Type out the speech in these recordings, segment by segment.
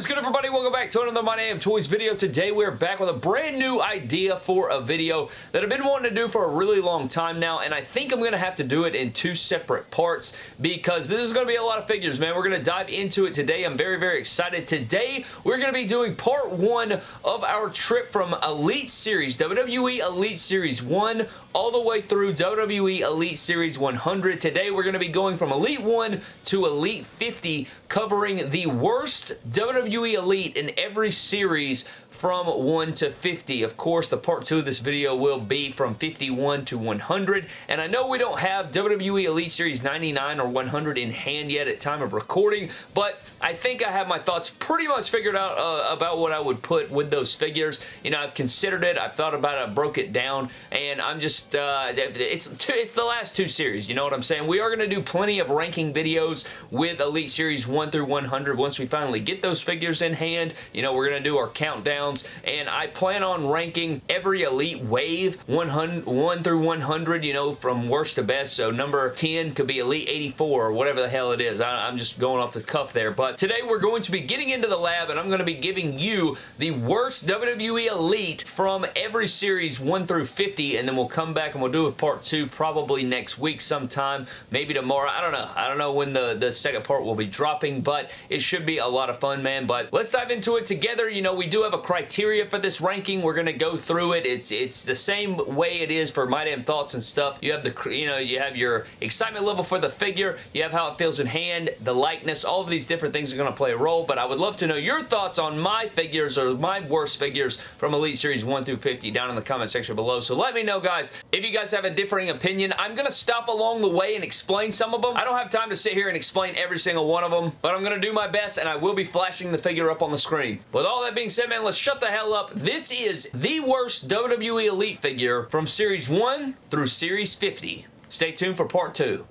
is good everybody? Welcome back to another My Damn Toys video. Today we're back with a brand new idea for a video that I've been wanting to do for a really long time now and I think I'm going to have to do it in two separate parts because this is going to be a lot of figures man. We're going to dive into it today. I'm very very excited. Today we're going to be doing part one of our trip from Elite Series, WWE Elite Series 1 all the way through WWE Elite Series 100. Today we're going to be going from Elite 1 to Elite 50 covering the worst WWE Elite in every series from 1 to 50. Of course, the part 2 of this video will be from 51 to 100, and I know we don't have WWE Elite Series 99 or 100 in hand yet at time of recording, but I think I have my thoughts pretty much figured out uh, about what I would put with those figures. You know, I've considered it, I've thought about it, I broke it down, and I'm just, uh, it's, two, it's the last two series, you know what I'm saying? We are going to do plenty of ranking videos with Elite Series 1 through 100 once we finally get those figures in hand. You know, we're going to do our countdown and I plan on ranking every Elite Wave 100, 1 through 100, you know, from worst to best, so number 10 could be Elite 84 or whatever the hell it is. I, I'm just going off the cuff there, but today we're going to be getting into the lab and I'm going to be giving you the worst WWE Elite from every series 1 through 50, and then we'll come back and we'll do a part 2 probably next week sometime, maybe tomorrow. I don't know. I don't know when the, the second part will be dropping, but it should be a lot of fun, man. But let's dive into it together. You know, we do have a criteria for this ranking. We're going to go through it. It's it's the same way it is for My Damn Thoughts and stuff. You have the, you know, you have your excitement level for the figure. You have how it feels in hand, the likeness. All of these different things are going to play a role, but I would love to know your thoughts on my figures or my worst figures from Elite Series 1 through 50 down in the comment section below. So let me know, guys, if you guys have a differing opinion. I'm going to stop along the way and explain some of them. I don't have time to sit here and explain every single one of them, but I'm going to do my best, and I will be flashing the figure up on the screen. With all that being said, man, let's shut the hell up. This is the worst WWE Elite figure from Series 1 through Series 50. Stay tuned for part 2.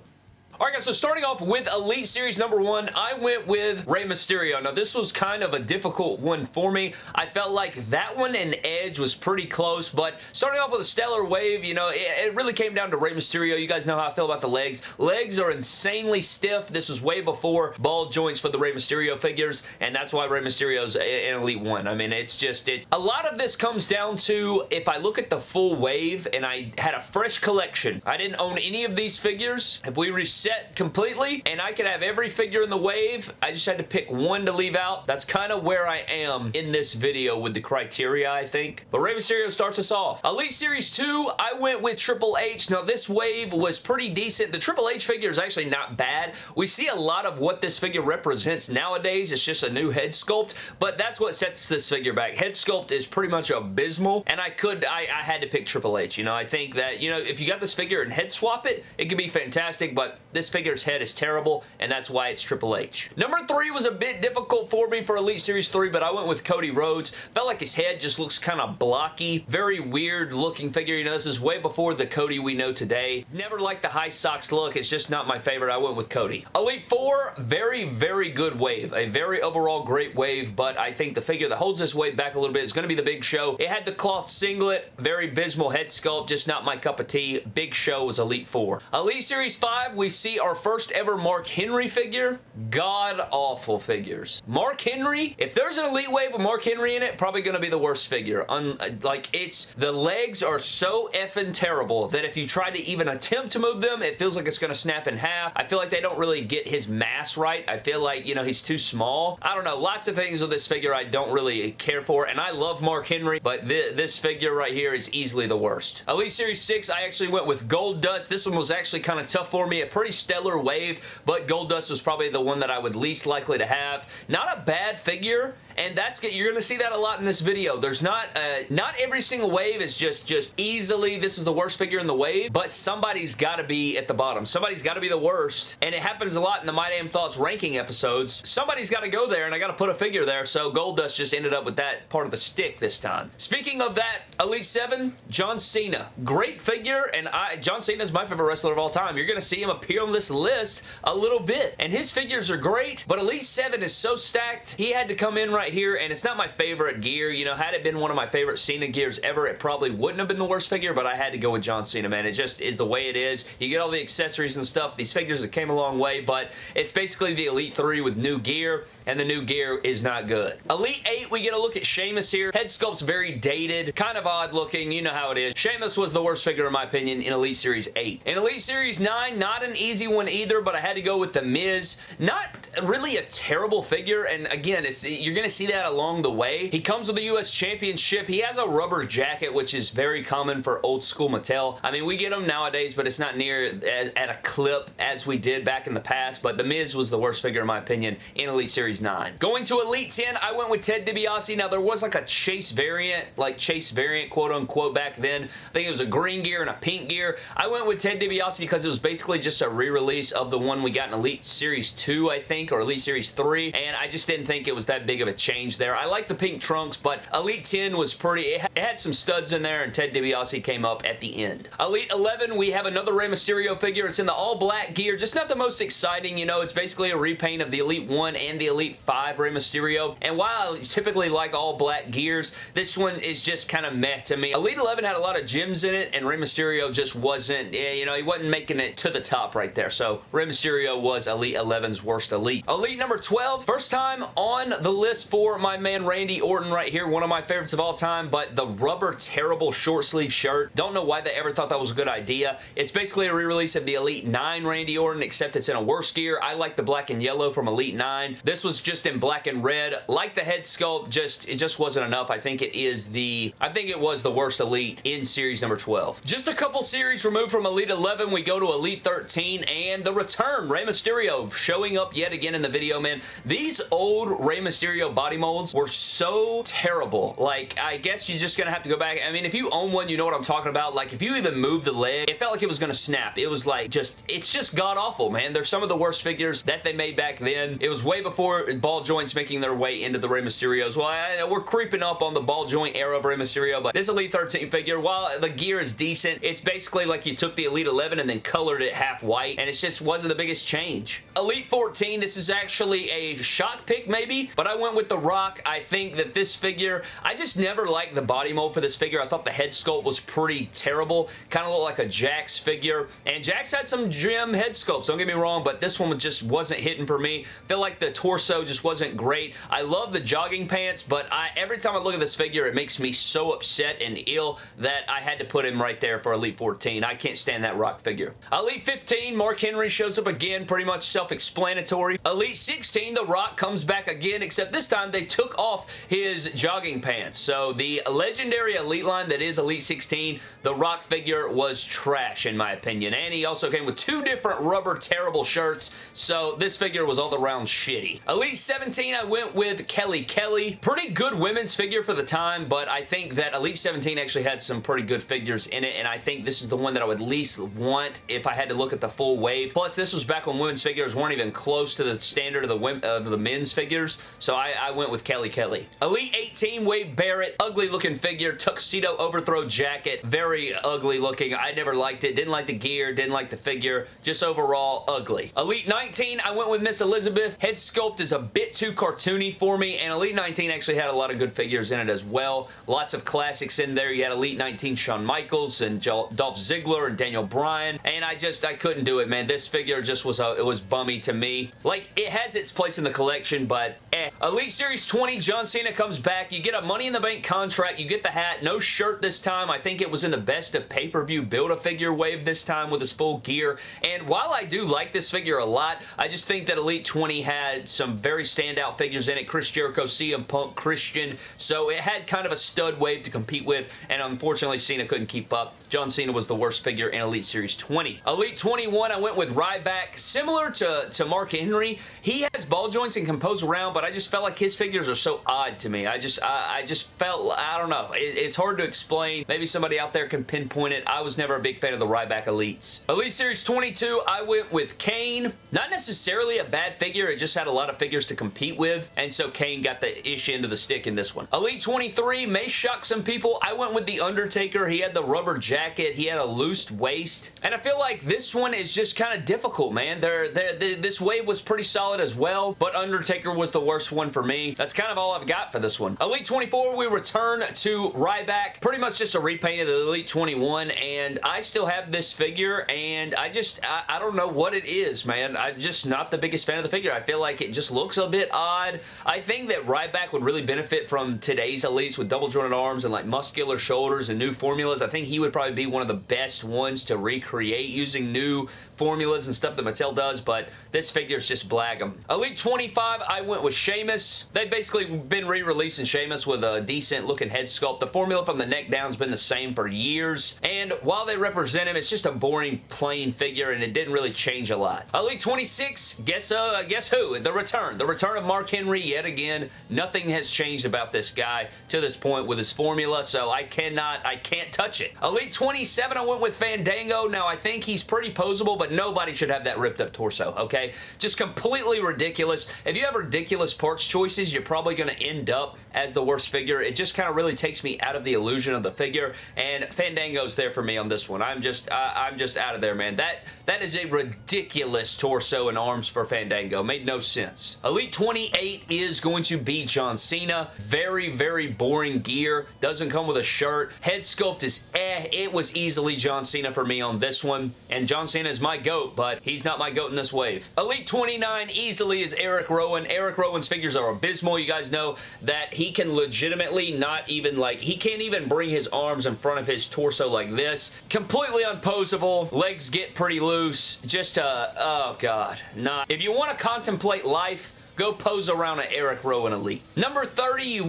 Alright guys, so starting off with Elite Series number one, I went with Rey Mysterio. Now this was kind of a difficult one for me. I felt like that one and Edge was pretty close, but starting off with a Stellar Wave, you know, it, it really came down to Rey Mysterio. You guys know how I feel about the legs. Legs are insanely stiff. This was way before ball joints for the Rey Mysterio figures, and that's why Rey Mysterio's an Elite 1. I mean, it's just, it's, a lot of this comes down to if I look at the full wave and I had a fresh collection, I didn't own any of these figures. If we reset set completely and I could have every figure in the wave. I just had to pick one to leave out. That's kind of where I am in this video with the criteria, I think. But Rey Mysterio starts us off. Elite Series 2, I went with Triple H. Now, this wave was pretty decent. The Triple H figure is actually not bad. We see a lot of what this figure represents nowadays. It's just a new head sculpt, but that's what sets this figure back. Head sculpt is pretty much abysmal, and I could, I, I had to pick Triple H. You know, I think that, you know, if you got this figure and head swap it, it could be fantastic, but this figure's head is terrible, and that's why it's Triple H. Number three was a bit difficult for me for Elite Series 3, but I went with Cody Rhodes. Felt like his head just looks kind of blocky. Very weird looking figure. You know, this is way before the Cody we know today. Never liked the high socks look. It's just not my favorite. I went with Cody. Elite 4, very, very good wave. A very overall great wave, but I think the figure that holds this wave back a little bit is going to be the Big Show. It had the cloth singlet, very abysmal head sculpt, just not my cup of tea. Big Show was Elite 4. Elite Series 5, we see our first ever Mark Henry figure. God-awful figures. Mark Henry, if there's an Elite Wave with Mark Henry in it, probably going to be the worst figure. Un like, it's, the legs are so effing terrible that if you try to even attempt to move them, it feels like it's going to snap in half. I feel like they don't really get his mass right. I feel like, you know, he's too small. I don't know. Lots of things with this figure I don't really care for, and I love Mark Henry, but th this figure right here is easily the worst. Elite Series 6, I actually went with Goldust. This one was actually kind of tough for me. A pretty stellar wave, but Goldust was probably the one that I would least likely to have. Not a bad figure and that's good, you're going to see that a lot in this video. There's not uh, not every single wave is just just easily this is the worst figure in the wave, but somebody's got to be at the bottom. Somebody's got to be the worst, and it happens a lot in the My Damn Thoughts ranking episodes. Somebody's got to go there, and I got to put a figure there, so Goldust just ended up with that part of the stick this time. Speaking of that, Elite 7, John Cena. Great figure, and I John Cena is my favorite wrestler of all time. You're going to see him appear on this list a little bit, and his figures are great, but Elite 7 is so stacked, he had to come in right right here, and it's not my favorite gear. You know, had it been one of my favorite Cena gears ever, it probably wouldn't have been the worst figure, but I had to go with John Cena, man. It just is the way it is. You get all the accessories and stuff. These figures have came a long way, but it's basically the Elite 3 with new gear and the new gear is not good. Elite 8, we get a look at Sheamus here. Head sculpt's very dated, kind of odd looking. You know how it is. Sheamus was the worst figure in my opinion in Elite Series 8. In Elite Series 9, not an easy one either, but I had to go with The Miz. Not really a terrible figure, and again, you're going to see that along the way. He comes with the U.S. Championship. He has a rubber jacket, which is very common for old school Mattel. I mean, we get them nowadays, but it's not near at a clip as we did back in the past, but The Miz was the worst figure in my opinion in Elite Series 9. Going to Elite 10, I went with Ted DiBiase. Now, there was like a Chase variant, like Chase variant, quote unquote, back then. I think it was a green gear and a pink gear. I went with Ted DiBiase because it was basically just a re-release of the one we got in Elite Series 2, I think, or Elite Series 3, and I just didn't think it was that big of a change there. I like the pink trunks, but Elite 10 was pretty, it had some studs in there, and Ted DiBiase came up at the end. Elite 11, we have another Rey Mysterio figure. It's in the all-black gear, just not the most exciting, you know, it's basically a repaint of the Elite 1 and the Elite Elite 5 Rey Mysterio. And while I typically like all black gears, this one is just kind of meh to me. Elite 11 had a lot of gems in it, and Rey Mysterio just wasn't, you know, he wasn't making it to the top right there. So Rey Mysterio was Elite 11's worst Elite. Elite number 12, first time on the list for my man Randy Orton right here, one of my favorites of all time, but the rubber terrible short sleeve shirt. Don't know why they ever thought that was a good idea. It's basically a re-release of the Elite 9 Randy Orton, except it's in a worse gear. I like the black and yellow from Elite 9. This was was just in black and red. Like the head sculpt, just it just wasn't enough. I think it is the, I think it was the worst Elite in series number 12. Just a couple series removed from Elite 11, we go to Elite 13 and the return, Rey Mysterio showing up yet again in the video, man. These old Rey Mysterio body molds were so terrible. Like, I guess you're just gonna have to go back. I mean, if you own one, you know what I'm talking about. Like, if you even move the leg, it felt like it was gonna snap. It was like, just, it's just god-awful, man. They're some of the worst figures that they made back then. It was way before ball joints making their way into the Rey Mysterios. Well, I, we're creeping up on the ball joint era of Rey Mysterio, but this Elite 13 figure, while the gear is decent, it's basically like you took the Elite 11 and then colored it half white, and it just wasn't the biggest change. Elite 14, this is actually a shock pick maybe, but I went with The Rock. I think that this figure, I just never liked the body mold for this figure. I thought the head sculpt was pretty terrible. Kind of looked like a Jakks figure, and Jakks had some gem head sculpts, don't get me wrong, but this one just wasn't hitting for me. I feel like the torso torso just wasn't great. I love the jogging pants, but I, every time I look at this figure, it makes me so upset and ill that I had to put him right there for Elite 14. I can't stand that Rock figure. Elite 15, Mark Henry shows up again, pretty much self-explanatory. Elite 16, The Rock comes back again, except this time they took off his jogging pants. So the legendary Elite line that is Elite 16, The Rock figure was trash in my opinion. And he also came with two different rubber terrible shirts, so this figure was all around shitty. Elite 17, I went with Kelly Kelly. Pretty good women's figure for the time, but I think that Elite 17 actually had some pretty good figures in it, and I think this is the one that I would least want if I had to look at the full wave. Plus, this was back when women's figures weren't even close to the standard of the, of the men's figures, so I, I went with Kelly Kelly. Elite 18, Wade Barrett. Ugly looking figure, tuxedo overthrow jacket. Very ugly looking. I never liked it. Didn't like the gear, didn't like the figure. Just overall, ugly. Elite 19, I went with Miss Elizabeth. Head sculpt is a bit too cartoony for me, and Elite 19 actually had a lot of good figures in it as well. Lots of classics in there. You had Elite 19 Shawn Michaels and Dolph Ziggler and Daniel Bryan, and I just, I couldn't do it, man. This figure just was, a, it was bummy to me. Like, it has its place in the collection, but eh. Elite Series 20, John Cena comes back. You get a Money in the Bank contract. You get the hat. No shirt this time. I think it was in the best of pay-per-view Build-A-Figure wave this time with his full gear, and while I do like this figure a lot, I just think that Elite 20 had some very standout figures in it. Chris Jericho, CM Punk, Christian. So it had kind of a stud wave to compete with, and unfortunately Cena couldn't keep up. John Cena was the worst figure in Elite Series 20. Elite 21, I went with Ryback. Similar to, to Mark Henry, he has ball joints and can pose around, but I just felt like his figures are so odd to me. I just I, I just felt, I don't know. It, it's hard to explain. Maybe somebody out there can pinpoint it. I was never a big fan of the Ryback Elites. Elite Series 22, I went with Kane. Not necessarily a bad figure. It just had a lot of figures to compete with, and so Kane got the ish end of the stick in this one. Elite 23 may shock some people. I went with The Undertaker. He had the rubber jacket. He had a loose waist, and I feel like this one is just kind of difficult, man. They're, they're, they, this wave was pretty solid as well, but Undertaker was the worst one for me. That's kind of all I've got for this one. Elite 24, we return to Ryback. Pretty much just a repaint of the Elite 21, and I still have this figure, and I just, I, I don't know what it is, man. I'm just not the biggest fan of the figure. I feel like it just looks a bit odd. I think that Ryback would really benefit from today's Elites with double jointed arms and like muscular shoulders and new formulas. I think he would probably be one of the best ones to recreate using new formulas and stuff that Mattel does, but this figure is just blagum. Elite 25, I went with Sheamus. They've basically been re-releasing Sheamus with a decent looking head sculpt. The formula from the neck down has been the same for years, and while they represent him, it's just a boring, plain figure, and it didn't really change a lot. Elite 26, guess uh, guess who? The return. The return of Mark Henry yet again. Nothing has changed about this guy to this point with his formula, so I cannot, I can't touch it. Elite 27, I went with Fandango. Now, I think he's pretty posable, but nobody should have that ripped up torso, okay? Just completely ridiculous. If you have ridiculous parts choices, you're probably going to end up as the worst figure. It just kind of really takes me out of the illusion of the figure, and Fandango's there for me on this one. I'm just, uh, I'm just out of there, man. That, that is a ridiculous torso and arms for Fandango. Made no sense. Elite 28 is going to be John Cena. Very, very boring gear. Doesn't come with a shirt. Head sculpt is eh. It was easily John Cena for me on this one, and John Cena is my GOAT, but he's not my GOAT in this wave. Elite 29 easily is Eric Rowan. Eric Rowan's figures are abysmal. You guys know that he can legitimately not even like, he can't even bring his arms in front of his torso like this. Completely unposable. Legs get pretty loose. Just, uh, oh god. Not. If you want to contemplate life, Go pose around an Eric Rowan Elite. Number 30, who,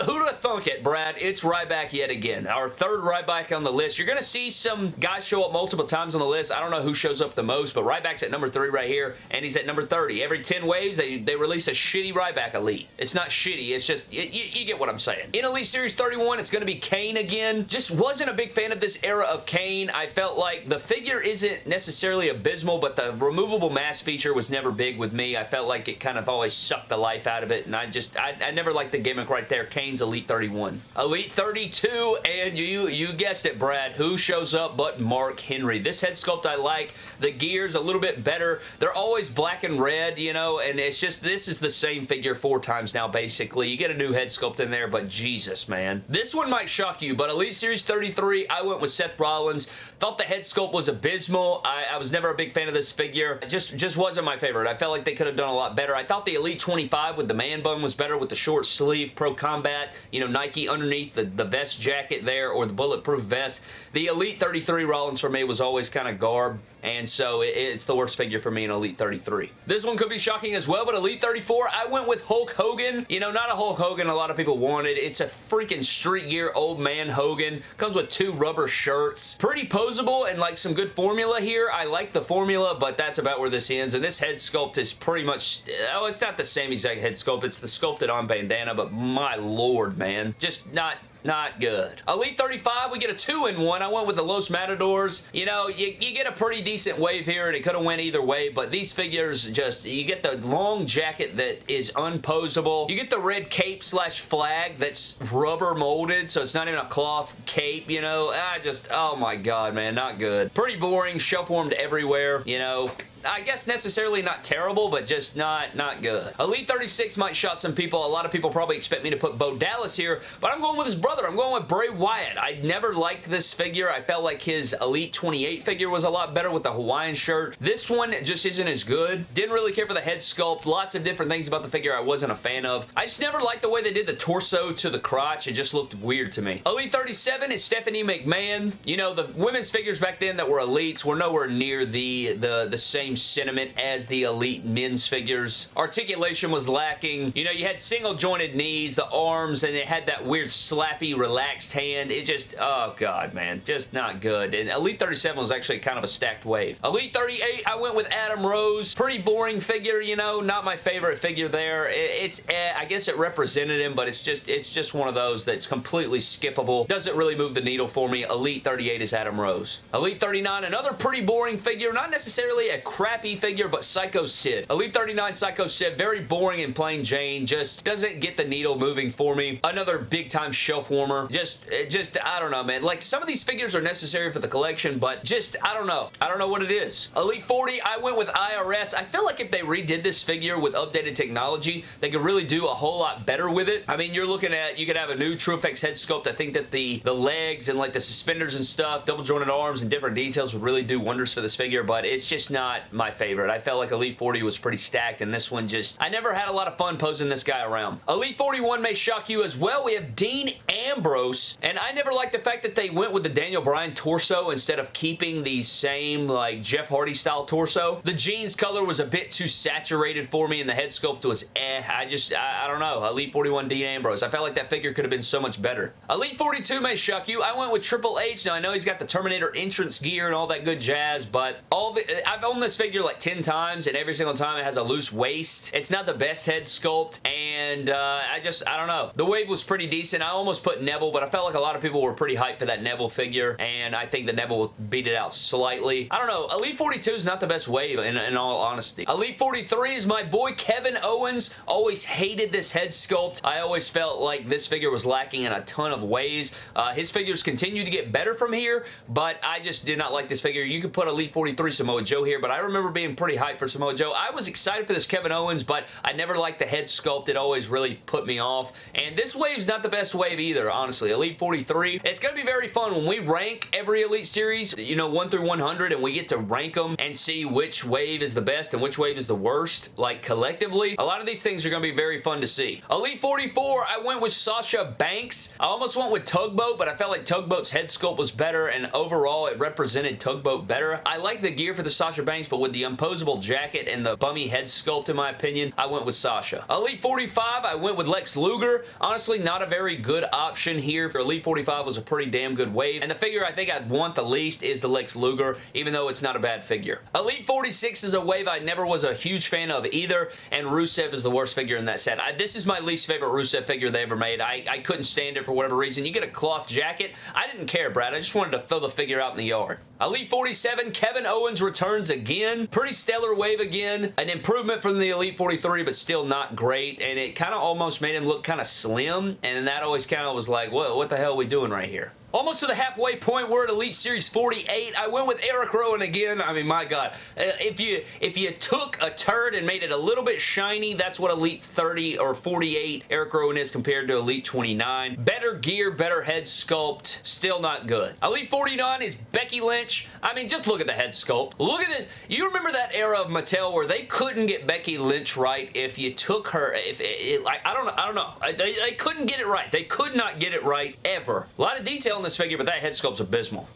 who'd have thunk it, Brad? It's Ryback yet again. Our third Ryback on the list. You're going to see some guys show up multiple times on the list. I don't know who shows up the most, but Ryback's at number 3 right here, and he's at number 30. Every 10 waves, they, they release a shitty Ryback Elite. It's not shitty, it's just, you, you get what I'm saying. In Elite Series 31, it's going to be Kane again. Just wasn't a big fan of this era of Kane. I felt like the figure isn't necessarily abysmal, but the removable mask feature was never big with me. I felt like it kind of always sucked the life out of it, and I just, I, I never liked the gimmick right there. Kane's Elite 31. Elite 32, and you, you guessed it, Brad. Who shows up but Mark Henry? This head sculpt I like. The gears a little bit better. They're always black and red, you know, and it's just, this is the same figure four times now, basically. You get a new head sculpt in there, but Jesus, man. This one might shock you, but Elite Series 33, I went with Seth Rollins. Thought the head sculpt was abysmal. I, I was never a big fan of this figure. It just, just wasn't my favorite. I felt like they could have done a lot better. I thought the Elite 25 with the man bun was better with the short sleeve Pro Combat, you know, Nike underneath the, the vest jacket there or the bulletproof vest. The Elite 33 Rollins for me was always kind of garb and so it's the worst figure for me in Elite 33. This one could be shocking as well, but Elite 34, I went with Hulk Hogan. You know, not a Hulk Hogan a lot of people wanted. It's a freaking street gear old man Hogan. Comes with two rubber shirts. Pretty posable and like some good formula here. I like the formula, but that's about where this ends. And this head sculpt is pretty much, oh, it's not the same exact head sculpt. It's the sculpted on bandana, but my lord, man. Just not not good. Elite 35, we get a two-in-one. I went with the Los Matadors. You know, you, you get a pretty decent wave here, and it could have went either way, but these figures just, you get the long jacket that is unposable. You get the red cape slash flag that's rubber molded, so it's not even a cloth cape, you know. I just, oh my god, man, not good. Pretty boring, shelf-warmed everywhere, you know. I guess necessarily not terrible, but just not, not good. Elite 36 might shot some people. A lot of people probably expect me to put Bo Dallas here, but I'm going with his brother. I'm going with Bray Wyatt. I never liked this figure. I felt like his Elite 28 figure was a lot better with the Hawaiian shirt. This one just isn't as good. Didn't really care for the head sculpt. Lots of different things about the figure I wasn't a fan of. I just never liked the way they did the torso to the crotch. It just looked weird to me. Elite 37 is Stephanie McMahon. You know, the women's figures back then that were elites were nowhere near the, the, the same sentiment as the Elite men's figures. Articulation was lacking. You know, you had single jointed knees, the arms, and it had that weird slappy, relaxed hand. It just, oh god, man. Just not good. And Elite 37 was actually kind of a stacked wave. Elite 38, I went with Adam Rose. Pretty boring figure, you know, not my favorite figure there. It's, eh, I guess it represented him, but it's just, it's just one of those that's completely skippable. Doesn't really move the needle for me. Elite 38 is Adam Rose. Elite 39, another pretty boring figure. Not necessarily a crappy figure, but Psycho Sid. Elite 39 Psycho Sid, very boring and plain Jane, just doesn't get the needle moving for me. Another big time shelf warmer. Just, just, I don't know, man. Like, some of these figures are necessary for the collection, but just, I don't know. I don't know what it is. Elite 40, I went with IRS. I feel like if they redid this figure with updated technology, they could really do a whole lot better with it. I mean, you're looking at, you could have a new TrueFX head sculpt. I think that the, the legs and like the suspenders and stuff, double jointed arms and different details would really do wonders for this figure, but it's just not my favorite. I felt like Elite 40 was pretty stacked, and this one just, I never had a lot of fun posing this guy around. Elite 41 may shock you as well. We have Dean Ambrose, and I never liked the fact that they went with the Daniel Bryan torso instead of keeping the same like Jeff Hardy style torso. The jeans color was a bit too saturated for me, and the head sculpt was eh. I just, I, I don't know. Elite 41 Dean Ambrose. I felt like that figure could have been so much better. Elite 42 may shock you. I went with Triple H. Now, I know he's got the Terminator entrance gear and all that good jazz, but all the, I've owned this figure like 10 times, and every single time it has a loose waist. It's not the best head sculpt, and uh, I just, I don't know. The wave was pretty decent. I almost put Neville, but I felt like a lot of people were pretty hyped for that Neville figure, and I think the Neville beat it out slightly. I don't know. Elite 42 is not the best wave, in, in all honesty. Elite 43 is my boy Kevin Owens. Always hated this head sculpt. I always felt like this figure was lacking in a ton of ways. Uh, his figures continue to get better from here, but I just did not like this figure. You could put Elite 43 Samoa Joe here, but I remember being pretty hyped for Samoa Joe. I was excited for this Kevin Owens, but I never liked the head sculpt. It always really put me off. And this wave's not the best wave either, honestly. Elite 43. It's going to be very fun when we rank every Elite Series, you know, 1 through 100, and we get to rank them and see which wave is the best and which wave is the worst, like collectively. A lot of these things are going to be very fun to see. Elite 44, I went with Sasha Banks. I almost went with Tugboat, but I felt like Tugboat's head sculpt was better, and overall, it represented Tugboat better. I like the gear for the Sasha Banks, but with the imposable jacket and the bummy head sculpt, in my opinion, I went with Sasha. Elite 45, I went with Lex Luger. Honestly, not a very good option here. For Elite 45 was a pretty damn good wave, and the figure I think I'd want the least is the Lex Luger, even though it's not a bad figure. Elite 46 is a wave I never was a huge fan of either, and Rusev is the worst figure in that set. I, this is my least favorite Rusev figure they ever made. I, I couldn't stand it for whatever reason. You get a cloth jacket. I didn't care, Brad. I just wanted to throw the figure out in the yard. Elite 47, Kevin Owens returns again. Pretty stellar wave again. An improvement from the Elite 43, but still not great, and it kind of almost made him look kind of slim, and that always kind of was like, what, what the hell are we doing right here? Almost to the halfway point, we're at Elite Series 48. I went with Eric Rowan again. I mean, my God. Uh, if you if you took a turd and made it a little bit shiny, that's what Elite 30 or 48 Eric Rowan is compared to Elite 29. Better gear, better head sculpt. Still not good. Elite 49 is Becky Lynch. I mean, just look at the head sculpt. Look at this. You remember that era of Mattel where they couldn't get Becky Lynch right if you took her, if it, it like, I don't know, I don't know. They, they couldn't get it right. They could not get it right ever. A lot of detail in this figure, but that head sculpt's abysmal.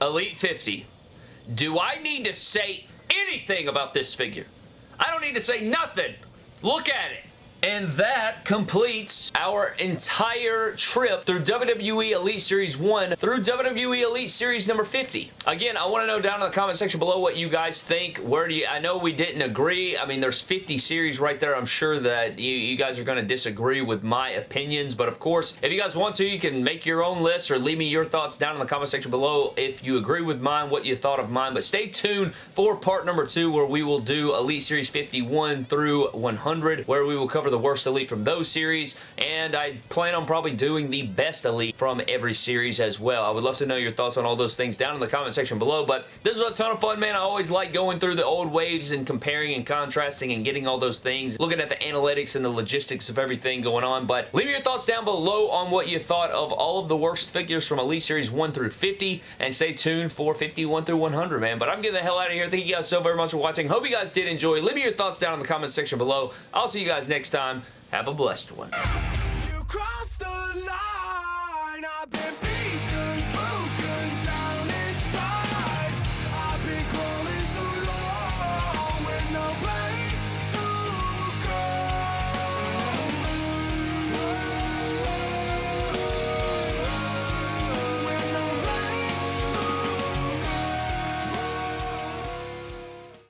Elite 50. Do I need to say anything about this figure? I don't need to say nothing. Look at it. And that completes our entire trip through WWE Elite Series 1 through WWE Elite Series number 50. Again, I want to know down in the comment section below what you guys think. Where do you, I know we didn't agree. I mean, there's 50 series right there. I'm sure that you, you guys are going to disagree with my opinions. But of course, if you guys want to, you can make your own list or leave me your thoughts down in the comment section below if you agree with mine, what you thought of mine. But stay tuned for part number two where we will do Elite Series 51 through 100 where we will cover the worst Elite from those series, and I plan on probably doing the best Elite from every series as well. I would love to know your thoughts on all those things down in the comment section below, but this was a ton of fun, man. I always like going through the old waves and comparing and contrasting and getting all those things, looking at the analytics and the logistics of everything going on, but leave your thoughts down below on what you thought of all of the worst figures from Elite Series 1 through 50, and stay tuned for 51 through 100, man. But I'm getting the hell out of here. Thank you guys so very much for watching. Hope you guys did enjoy. Leave me your thoughts down in the comment section below. I'll see you guys next time, have a blessed one.